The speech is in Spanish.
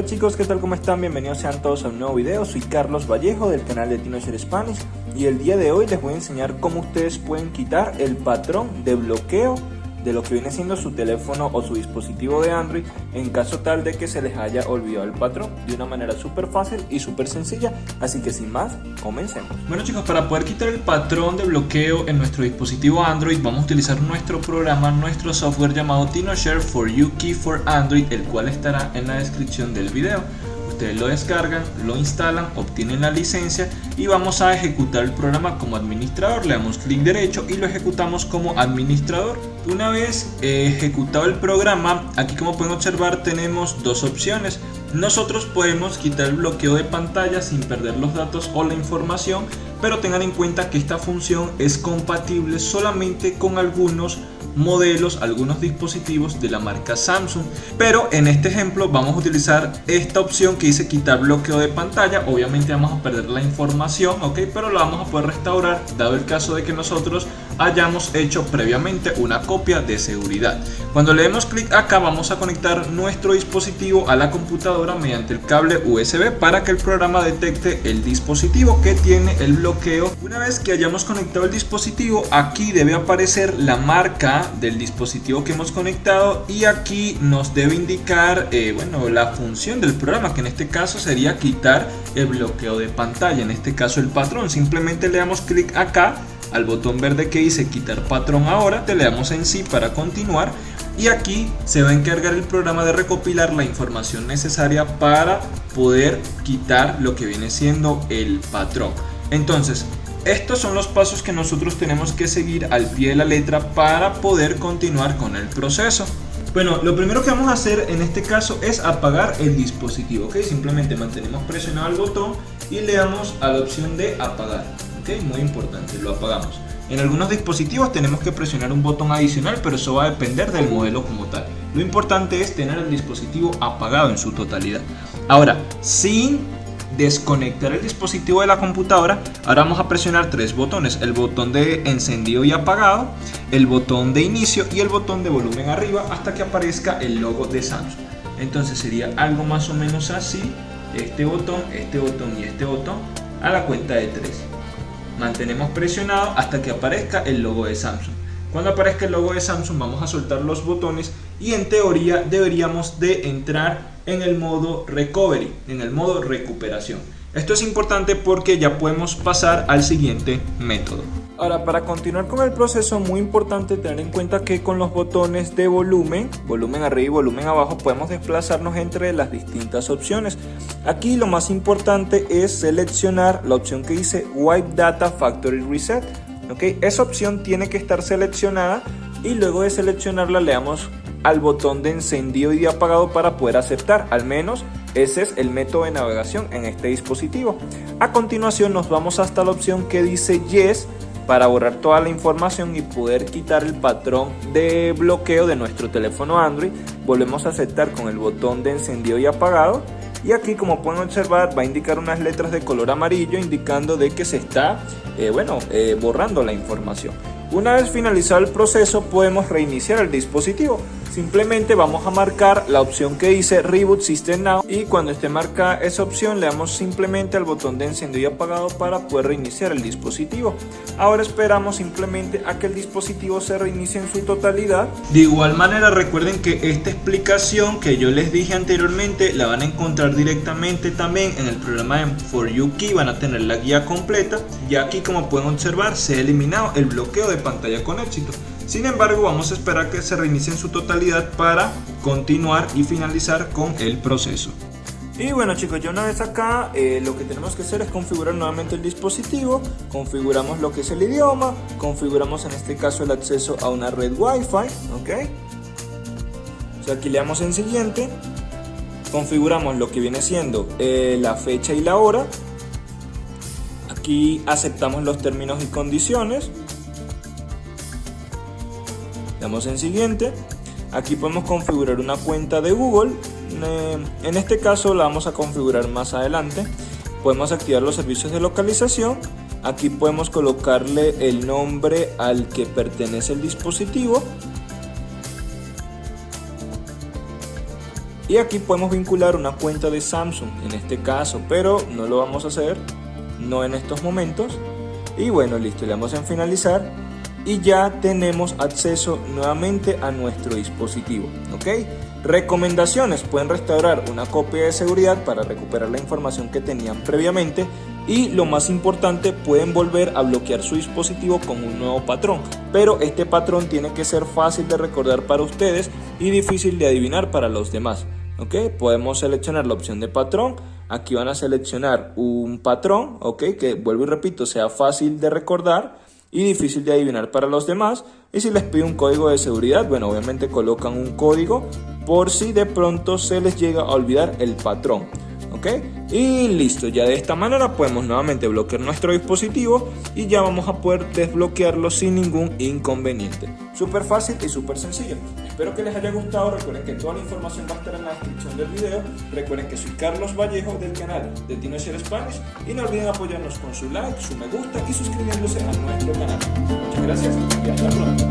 Hola chicos, ¿qué tal? ¿Cómo están? Bienvenidos sean todos a un nuevo video. Soy Carlos Vallejo del canal de Teenager Spanish y el día de hoy les voy a enseñar cómo ustedes pueden quitar el patrón de bloqueo de lo que viene siendo su teléfono o su dispositivo de Android en caso tal de que se les haya olvidado el patrón de una manera súper fácil y súper sencilla. Así que sin más comencemos. Bueno chicos para poder quitar el patrón de bloqueo en nuestro dispositivo Android vamos a utilizar nuestro programa nuestro software llamado TinoShare for You Key for Android el cual estará en la descripción del video ustedes lo descargan, lo instalan, obtienen la licencia y vamos a ejecutar el programa como administrador. Le damos clic derecho y lo ejecutamos como administrador. Una vez ejecutado el programa, aquí como pueden observar tenemos dos opciones. Nosotros podemos quitar el bloqueo de pantalla sin perder los datos o la información, pero tengan en cuenta que esta función es compatible solamente con algunos modelos, algunos dispositivos de la marca Samsung. Pero en este ejemplo vamos a utilizar esta opción que dice quitar bloqueo de pantalla. Obviamente vamos a perder la información, ok, pero la vamos a poder restaurar dado el caso de que nosotros hayamos hecho previamente una copia de seguridad. Cuando le demos clic acá vamos a conectar nuestro dispositivo a la computadora mediante el cable USB para que el programa detecte el dispositivo que tiene el bloqueo. Una vez que hayamos conectado el dispositivo aquí debe aparecer la marca del dispositivo que hemos conectado y aquí nos debe indicar eh, bueno, la función del programa que en este caso sería quitar el bloqueo de pantalla, en este caso el patrón. Simplemente le damos clic acá al botón verde que dice quitar patrón ahora, te le damos en sí para continuar y aquí se va a encargar el programa de recopilar la información necesaria para poder quitar lo que viene siendo el patrón. Entonces, estos son los pasos que nosotros tenemos que seguir al pie de la letra para poder continuar con el proceso. Bueno, lo primero que vamos a hacer en este caso es apagar el dispositivo, ¿ok? Simplemente mantenemos presionado el botón y le damos a la opción de apagar, ¿ok? Muy importante, lo apagamos. En algunos dispositivos tenemos que presionar un botón adicional, pero eso va a depender del modelo como tal. Lo importante es tener el dispositivo apagado en su totalidad. Ahora, sin desconectar el dispositivo de la computadora, ahora vamos a presionar tres botones, el botón de encendido y apagado, el botón de inicio y el botón de volumen arriba hasta que aparezca el logo de Samsung. Entonces sería algo más o menos así, este botón, este botón y este botón a la cuenta de tres. Mantenemos presionado hasta que aparezca el logo de Samsung. Cuando aparezca el logo de Samsung vamos a soltar los botones y en teoría deberíamos de entrar en el modo recovery, en el modo recuperación. Esto es importante porque ya podemos pasar al siguiente método. Ahora, para continuar con el proceso, muy importante tener en cuenta que con los botones de volumen, volumen arriba y volumen abajo, podemos desplazarnos entre las distintas opciones. Aquí lo más importante es seleccionar la opción que dice Wipe Data Factory Reset. ¿okay? Esa opción tiene que estar seleccionada y luego de seleccionarla le damos al botón de encendido y de apagado para poder aceptar, al menos ese es el método de navegación en este dispositivo. A continuación nos vamos hasta la opción que dice Yes para borrar toda la información y poder quitar el patrón de bloqueo de nuestro teléfono Android. Volvemos a aceptar con el botón de encendido y apagado y aquí como pueden observar va a indicar unas letras de color amarillo indicando de que se está eh, bueno, eh, borrando la información. Una vez finalizado el proceso podemos reiniciar el dispositivo. Simplemente vamos a marcar la opción que dice Reboot System Now y cuando esté marcada esa opción le damos simplemente al botón de encendido y apagado para poder reiniciar el dispositivo. Ahora esperamos simplemente a que el dispositivo se reinicie en su totalidad. De igual manera recuerden que esta explicación que yo les dije anteriormente la van a encontrar directamente también en el programa de For You Key, van a tener la guía completa y aquí como pueden observar se ha eliminado el bloqueo de pantalla con éxito. Sin embargo, vamos a esperar que se reinicie en su totalidad para continuar y finalizar con el proceso. Y bueno chicos, ya una vez acá eh, lo que tenemos que hacer es configurar nuevamente el dispositivo, configuramos lo que es el idioma, configuramos en este caso el acceso a una red wifi, ok. O sea, aquí le damos en siguiente, configuramos lo que viene siendo eh, la fecha y la hora, aquí aceptamos los términos y condiciones, damos en siguiente. Aquí podemos configurar una cuenta de Google. Eh, en este caso la vamos a configurar más adelante. Podemos activar los servicios de localización. Aquí podemos colocarle el nombre al que pertenece el dispositivo. Y aquí podemos vincular una cuenta de Samsung en este caso pero no lo vamos a hacer no en estos momentos. Y bueno listo le damos en finalizar y ya tenemos acceso nuevamente a nuestro dispositivo ok recomendaciones pueden restaurar una copia de seguridad para recuperar la información que tenían previamente y lo más importante pueden volver a bloquear su dispositivo con un nuevo patrón pero este patrón tiene que ser fácil de recordar para ustedes y difícil de adivinar para los demás ok podemos seleccionar la opción de patrón aquí van a seleccionar un patrón ok que vuelvo y repito sea fácil de recordar y difícil de adivinar para los demás. Y si les pido un código de seguridad bueno obviamente colocan un código por si de pronto se les llega a olvidar el patrón Y listo, ya de esta manera podemos nuevamente bloquear nuestro dispositivo y ya vamos a poder desbloquearlo sin ningún inconveniente. Súper fácil y súper sencillo. Espero que les haya gustado, recuerden que toda la información va a estar en la descripción del video. Recuerden que soy Carlos Vallejo del canal de TinoShare Spanish y no olviden apoyarnos con su like, su me gusta y suscribiéndose a nuestro canal. Muchas gracias y hasta pronto.